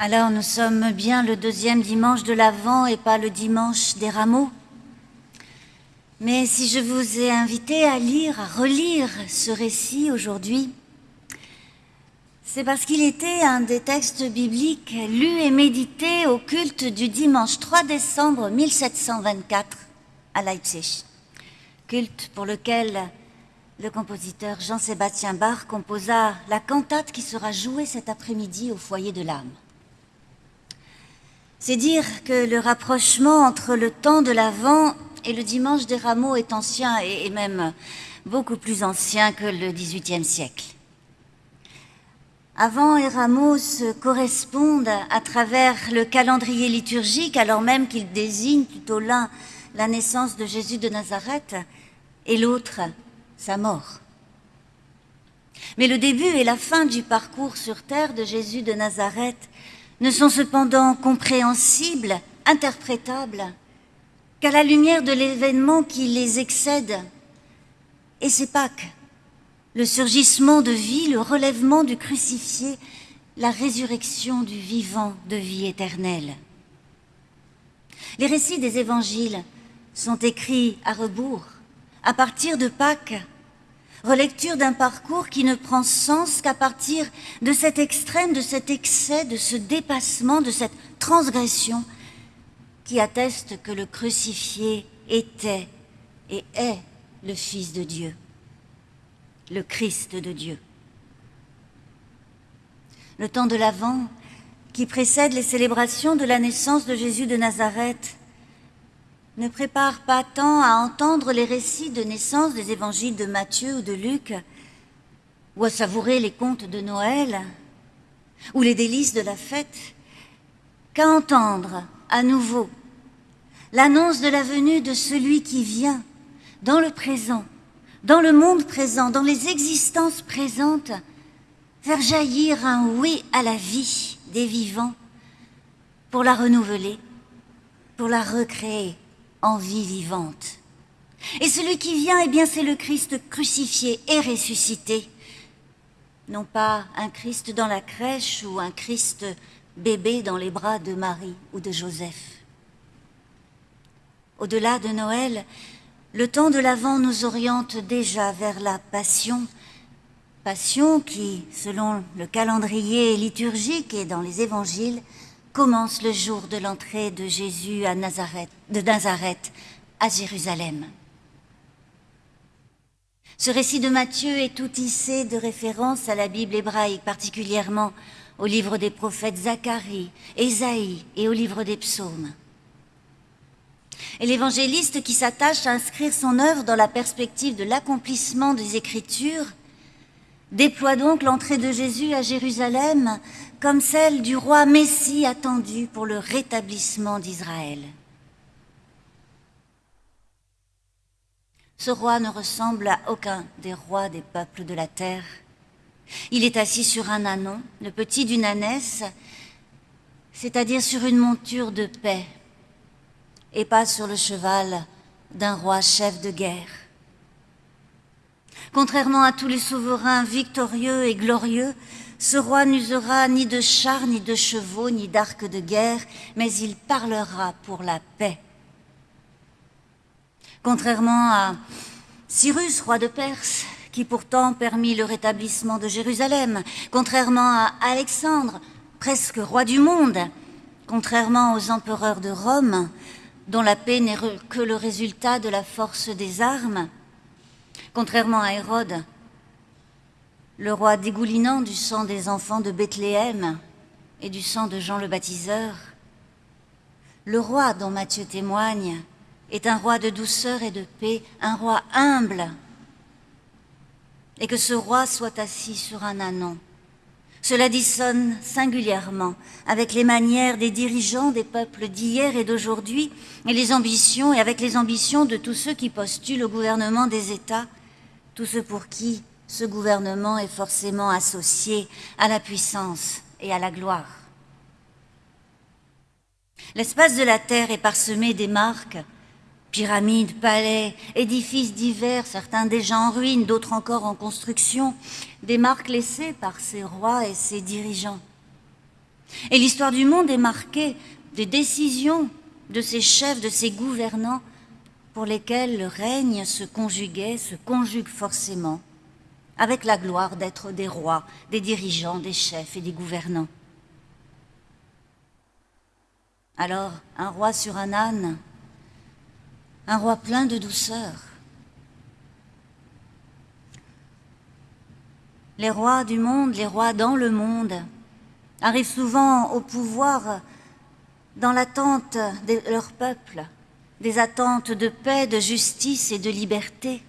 Alors nous sommes bien le deuxième dimanche de l'Avent et pas le dimanche des rameaux. Mais si je vous ai invité à lire, à relire ce récit aujourd'hui, c'est parce qu'il était un des textes bibliques lus et médités au culte du dimanche 3 décembre 1724 à Leipzig. Culte pour lequel le compositeur Jean-Sébastien Bach composa la cantate qui sera jouée cet après-midi au foyer de l'âme. C'est dire que le rapprochement entre le temps de l'Avent et le dimanche des rameaux est ancien et même beaucoup plus ancien que le XVIIIe siècle. Avant et rameaux se correspondent à travers le calendrier liturgique alors même qu'ils désignent plutôt l'un la naissance de Jésus de Nazareth et l'autre sa mort. Mais le début et la fin du parcours sur terre de Jésus de Nazareth ne sont cependant compréhensibles, interprétables, qu'à la lumière de l'événement qui les excède. Et c'est Pâques, le surgissement de vie, le relèvement du crucifié, la résurrection du vivant de vie éternelle. Les récits des évangiles sont écrits à rebours, à partir de Pâques, relecture d'un parcours qui ne prend sens qu'à partir de cet extrême, de cet excès, de ce dépassement, de cette transgression qui atteste que le crucifié était et est le Fils de Dieu, le Christ de Dieu. Le temps de l'Avent, qui précède les célébrations de la naissance de Jésus de Nazareth, ne prépare pas tant à entendre les récits de naissance des évangiles de Matthieu ou de Luc, ou à savourer les contes de Noël, ou les délices de la fête, qu'à entendre à nouveau l'annonce de la venue de celui qui vient dans le présent, dans le monde présent, dans les existences présentes, faire jaillir un oui à la vie des vivants pour la renouveler, pour la recréer en vie vivante. Et celui qui vient, eh bien, c'est le Christ crucifié et ressuscité. Non pas un Christ dans la crèche ou un Christ bébé dans les bras de Marie ou de Joseph. Au-delà de Noël, le temps de l'Avent nous oriente déjà vers la Passion, Passion qui, selon le calendrier liturgique et dans les évangiles, commence le jour de l'entrée de Jésus de Nazareth à Jérusalem. Ce récit de Matthieu est tout tissé de références à la Bible hébraïque, particulièrement au livre des prophètes Zacharie, Ésaïe et au livre des psaumes. Et l'évangéliste qui s'attache à inscrire son œuvre dans la perspective de l'accomplissement des Écritures déploie donc l'entrée de Jésus à Jérusalem comme celle du roi Messie attendu pour le rétablissement d'Israël. Ce roi ne ressemble à aucun des rois des peuples de la terre. Il est assis sur un anon, le petit d'une ânesse, c'est-à-dire sur une monture de paix, et pas sur le cheval d'un roi chef de guerre. Contrairement à tous les souverains victorieux et glorieux, ce roi n'usera ni de chars, ni de chevaux, ni d'arcs de guerre, mais il parlera pour la paix. Contrairement à Cyrus, roi de Perse, qui pourtant permit le rétablissement de Jérusalem, contrairement à Alexandre, presque roi du monde, contrairement aux empereurs de Rome, dont la paix n'est que le résultat de la force des armes, contrairement à Hérode, le roi dégoulinant du sang des enfants de Bethléem et du sang de Jean le baptiseur, le roi dont Matthieu témoigne est un roi de douceur et de paix, un roi humble, et que ce roi soit assis sur un anon. Cela dissonne singulièrement avec les manières des dirigeants des peuples d'hier et d'aujourd'hui, et les ambitions, et avec les ambitions de tous ceux qui postulent au gouvernement des États, tous ceux pour qui ce gouvernement est forcément associé à la puissance et à la gloire. L'espace de la terre est parsemé des marques, pyramides, palais, édifices divers, certains déjà en ruine, d'autres encore en construction, des marques laissées par ces rois et ces dirigeants. Et l'histoire du monde est marquée des décisions de ces chefs, de ces gouvernants, pour lesquels le règne se conjuguait, se conjugue forcément, avec la gloire d'être des rois, des dirigeants, des chefs et des gouvernants. Alors, un roi sur un âne, un roi plein de douceur. Les rois du monde, les rois dans le monde, arrivent souvent au pouvoir dans l'attente de leur peuple, des attentes de paix, de justice et de liberté.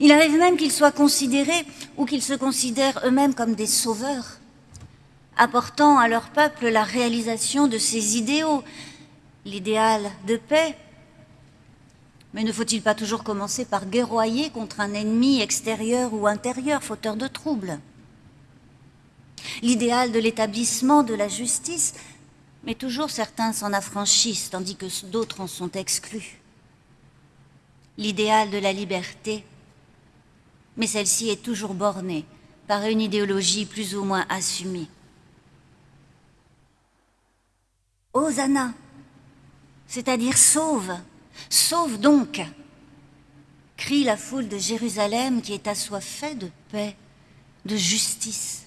Il arrive même qu'ils soient considérés ou qu'ils se considèrent eux-mêmes comme des sauveurs apportant à leur peuple la réalisation de ses idéaux, l'idéal de paix. Mais ne faut-il pas toujours commencer par guerroyer contre un ennemi extérieur ou intérieur, fauteur de troubles? L'idéal de l'établissement de la justice, mais toujours certains s'en affranchissent, tandis que d'autres en sont exclus. L'idéal de la liberté, mais celle-ci est toujours bornée par une idéologie plus ou moins assumée. Hosanna, c'est-à-dire sauve, sauve donc, crie la foule de Jérusalem qui est assoiffée de paix, de justice,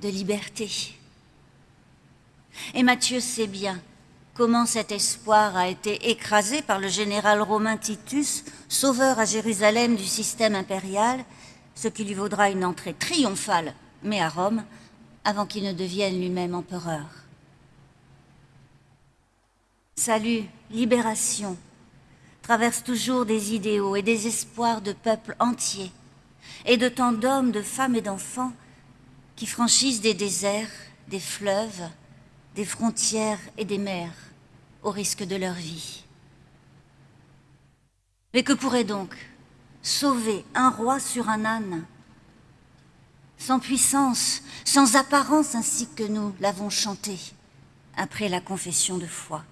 de liberté. Et Matthieu sait bien comment cet espoir a été écrasé par le général romain Titus, sauveur à Jérusalem du système impérial, ce qui lui vaudra une entrée triomphale, mais à Rome, avant qu'il ne devienne lui-même empereur. Salut, libération, traverse toujours des idéaux et des espoirs de peuples entiers, et de tant d'hommes, de femmes et d'enfants qui franchissent des déserts, des fleuves, des frontières et des mers au risque de leur vie. Mais que pourrait donc sauver un roi sur un âne? Sans puissance, sans apparence ainsi que nous l'avons chanté après la confession de foi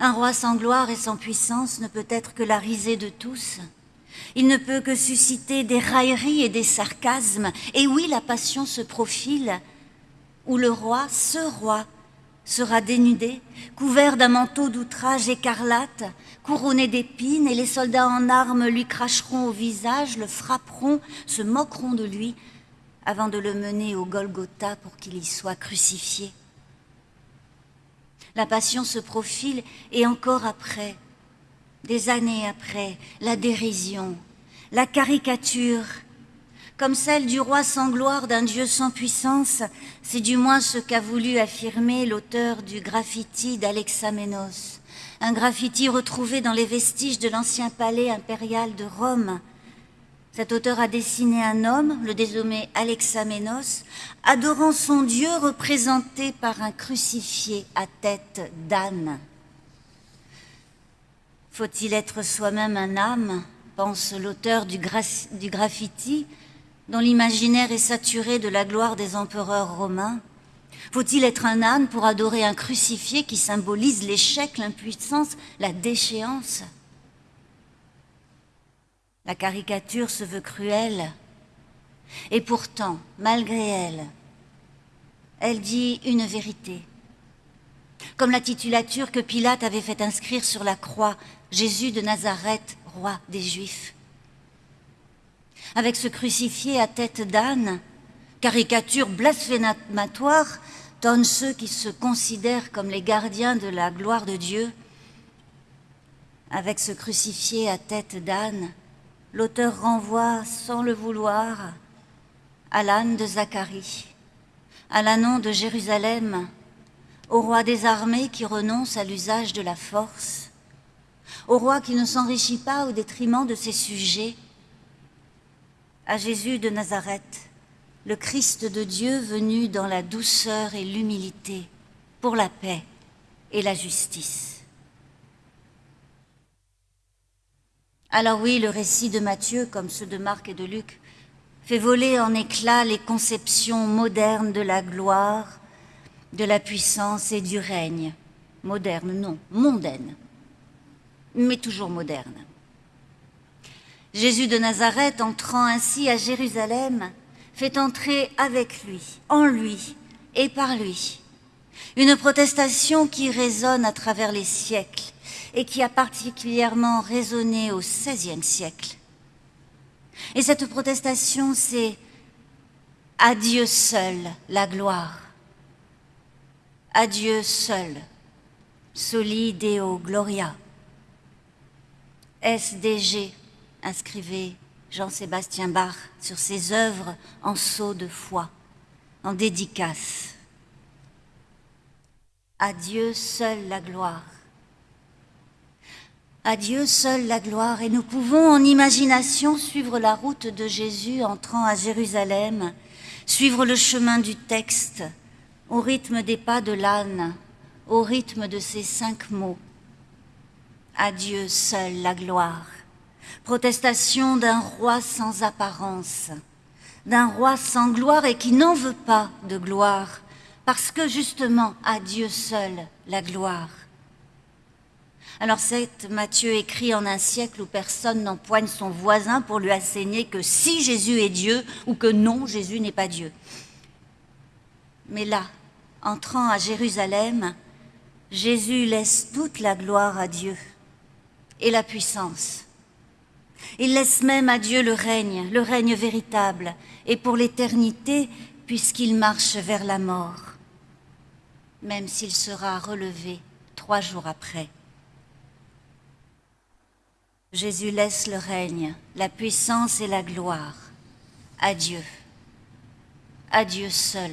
un roi sans gloire et sans puissance ne peut être que la risée de tous. Il ne peut que susciter des railleries et des sarcasmes. Et oui, la passion se profile, où le roi, ce roi, sera dénudé, couvert d'un manteau d'outrage écarlate, couronné d'épines, et les soldats en armes lui cracheront au visage, le frapperont, se moqueront de lui, avant de le mener au Golgotha pour qu'il y soit crucifié. La passion se profile et encore après, des années après, la dérision, la caricature, comme celle du roi sans gloire d'un dieu sans puissance, c'est du moins ce qu'a voulu affirmer l'auteur du graffiti d'Alexamenos, un graffiti retrouvé dans les vestiges de l'ancien palais impérial de Rome, cet auteur a dessiné un homme, le dénommé Alexamenos, adorant son Dieu représenté par un crucifié à tête d'âne. Faut-il être soi-même un âme pense l'auteur du, du graffiti, dont l'imaginaire est saturé de la gloire des empereurs romains Faut-il être un âne pour adorer un crucifié qui symbolise l'échec, l'impuissance, la déchéance? La caricature se veut cruelle, et pourtant, malgré elle, elle dit une vérité. Comme la titulature que Pilate avait fait inscrire sur la croix, Jésus de Nazareth, roi des Juifs. Avec ce crucifié à tête d'âne, caricature blasphématoire, donnent ceux qui se considèrent comme les gardiens de la gloire de Dieu. Avec ce crucifié à tête d'âne, l'auteur renvoie sans le vouloir à l'âne de Zacharie, à l'annon de Jérusalem, au roi des armées qui renonce à l'usage de la force, au roi qui ne s'enrichit pas au détriment de ses sujets, à Jésus de Nazareth, le Christ de Dieu venu dans la douceur et l'humilité pour la paix et la justice. Alors oui, le récit de Matthieu, comme ceux de Marc et de Luc, fait voler en éclats les conceptions modernes de la gloire, de la puissance et du règne. Moderne, non, mondaine, mais toujours moderne. Jésus de Nazareth, entrant ainsi à Jérusalem, fait entrer avec lui, en lui et par lui. Une protestation qui résonne à travers les siècles et qui a particulièrement résonné au XVIe siècle. Et cette protestation, c'est à Dieu seul la gloire. À Dieu seul, soli Deo Gloria. SDG, inscrivez Jean-Sébastien Bach sur ses œuvres en sceau de foi, en dédicace. À Dieu seul la gloire. À Dieu seul la gloire, et nous pouvons en imagination suivre la route de Jésus entrant à Jérusalem, suivre le chemin du texte, au rythme des pas de l'âne, au rythme de ces cinq mots. À Dieu seul la gloire. Protestation d'un roi sans apparence, d'un roi sans gloire et qui n'en veut pas de gloire, parce que justement à Dieu seul la gloire. Alors c'est Matthieu écrit en un siècle où personne n'empoigne son voisin pour lui asséner que si Jésus est Dieu ou que non, Jésus n'est pas Dieu. Mais là, entrant à Jérusalem, Jésus laisse toute la gloire à Dieu et la puissance. Il laisse même à Dieu le règne, le règne véritable, et pour l'éternité, puisqu'il marche vers la mort, même s'il sera relevé trois jours après. Jésus laisse le règne, la puissance et la gloire à Dieu, à Dieu seul.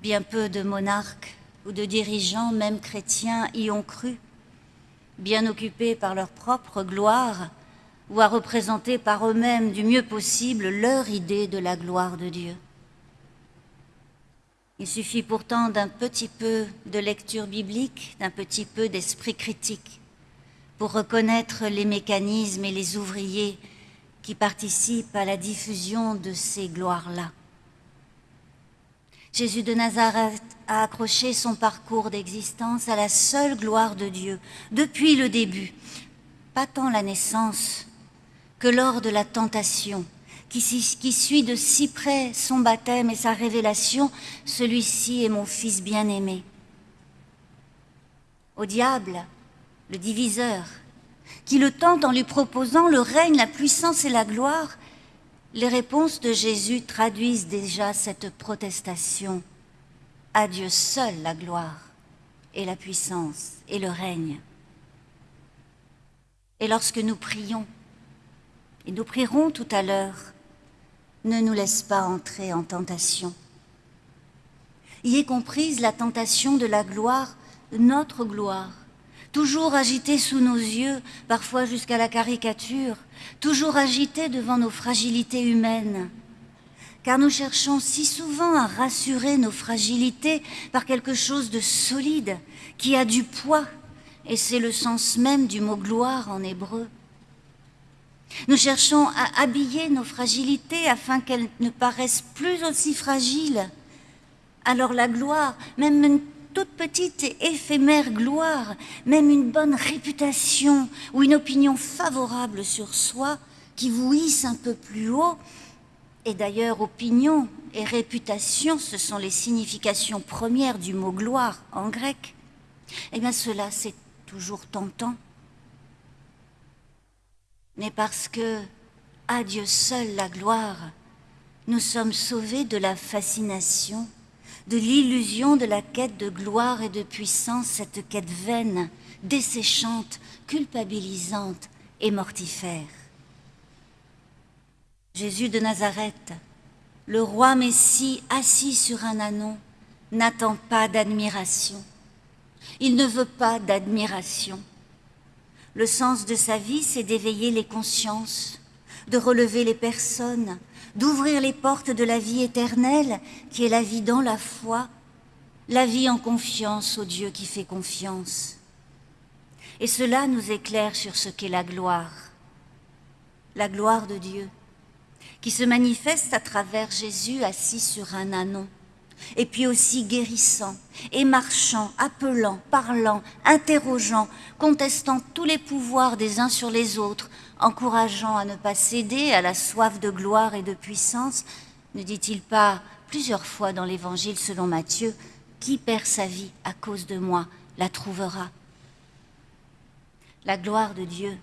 Bien peu de monarques ou de dirigeants, même chrétiens, y ont cru, bien occupés par leur propre gloire ou à représenter par eux-mêmes du mieux possible leur idée de la gloire de Dieu. Il suffit pourtant d'un petit peu de lecture biblique, d'un petit peu d'esprit critique pour reconnaître les mécanismes et les ouvriers qui participent à la diffusion de ces gloires-là. Jésus de Nazareth a accroché son parcours d'existence à la seule gloire de Dieu, depuis le début, pas tant la naissance que lors de la tentation, qui, suit de si près son baptême et sa révélation, celui-ci est mon Fils bien-aimé. Au diable, le diviseur, qui le tente en lui proposant le règne, la puissance et la gloire, les réponses de Jésus traduisent déjà cette protestation. À Dieu seul la gloire et la puissance et le règne. Et lorsque nous prions, et nous prierons tout à l'heure, ne nous laisse pas entrer en tentation. Y est comprise la tentation de la gloire, notre gloire, toujours agité sous nos yeux, parfois jusqu'à la caricature, toujours agité devant nos fragilités humaines. Car nous cherchons si souvent à rassurer nos fragilités par quelque chose de solide, qui a du poids, et c'est le sens même du mot gloire en hébreu. Nous cherchons à habiller nos fragilités afin qu'elles ne paraissent plus aussi fragiles. Alors la gloire, même toute petite et éphémère gloire, même une bonne réputation ou une opinion favorable sur soi qui vous hisse un peu plus haut, et d'ailleurs opinion et réputation, ce sont les significations premières du mot gloire en grec, eh bien cela c'est toujours tentant. Mais parce que, à Dieu seul la gloire, nous sommes sauvés de la fascination de l'illusion de la quête de gloire et de puissance, cette quête vaine, desséchante, culpabilisante et mortifère. Jésus de Nazareth, le roi Messie assis sur un anon, n'attend pas d'admiration. Il ne veut pas d'admiration. Le sens de sa vie, c'est d'éveiller les consciences, de relever les personnes, d'ouvrir les portes de la vie éternelle, qui est la vie dans la foi, la vie en confiance au Dieu qui fait confiance. Et cela nous éclaire sur ce qu'est la gloire, la gloire de Dieu, qui se manifeste à travers Jésus assis sur un anon, et puis aussi guérissant, et marchant, appelant, parlant, interrogeant, contestant tous les pouvoirs des uns sur les autres, encourageant à ne pas céder à la soif de gloire et de puissance, ne dit-il pas plusieurs fois dans l'Évangile selon Matthieu, Qui perd sa vie à cause de moi la trouvera La gloire de Dieu,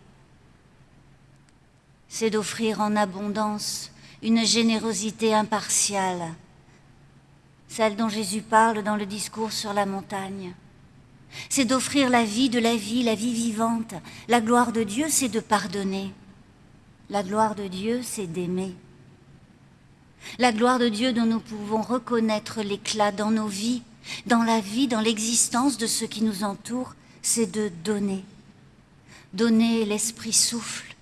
c'est d'offrir en abondance une générosité impartiale, celle dont Jésus parle dans le discours sur la montagne. C'est d'offrir la vie de la vie, la vie vivante. La gloire de Dieu, c'est de pardonner. La gloire de Dieu, c'est d'aimer. La gloire de Dieu dont nous pouvons reconnaître l'éclat dans nos vies, dans la vie, dans l'existence de ceux qui nous entourent, c'est de donner. Donner l'Esprit souffle,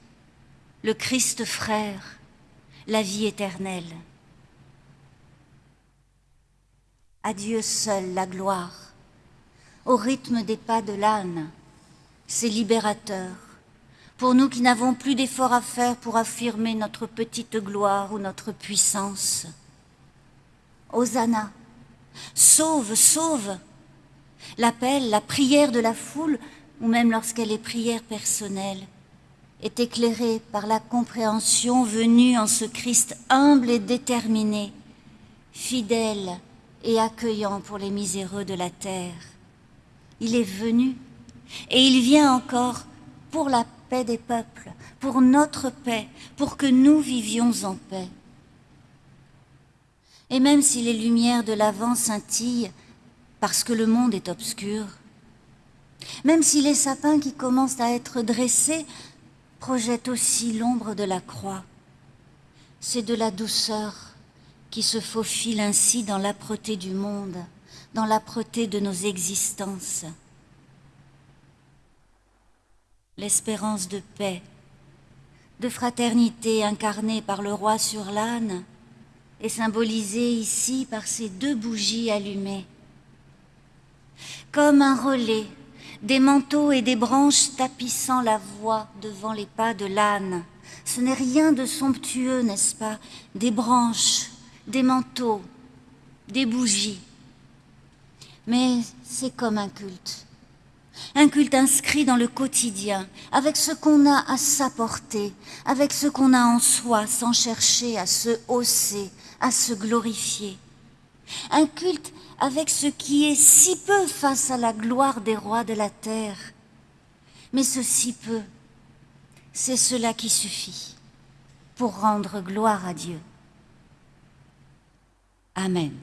le Christ frère, la vie éternelle. À Dieu seul la gloire, au rythme des pas de l'âne, c'est libérateur, pour nous qui n'avons plus d'efforts à faire pour affirmer notre petite gloire ou notre puissance. Hosanna, sauve, sauve L'appel, la prière de la foule, ou même lorsqu'elle est prière personnelle, est éclairé par la compréhension venue en ce Christ humble et déterminé, fidèle et accueillant pour les miséreux de la terre. Il est venu et il vient encore pour la paix des peuples, pour notre paix, pour que nous vivions en paix. Et même si les lumières de l'avant scintillent parce que le monde est obscur, même si les sapins qui commencent à être dressés projette aussi l'ombre de la croix. C'est de la douceur qui se faufile ainsi dans l'âpreté du monde, dans l'âpreté de nos existences. L'espérance de paix, de fraternité incarnée par le roi sur l'âne est symbolisée ici par ces deux bougies allumées. Comme un relais des manteaux et des branches tapissant la voie devant les pas de l'âne. Ce n'est rien de somptueux, n'est-ce pas? Des branches, des manteaux, des bougies. Mais c'est comme un culte. Un culte inscrit dans le quotidien, avec ce qu'on a à s'apporter, avec ce qu'on a en soi, sans chercher à se hausser, à se glorifier. Un culte avec ce qui est si peu face à la gloire des rois de la terre. Mais ce si peu, c'est cela qui suffit pour rendre gloire à Dieu. Amen.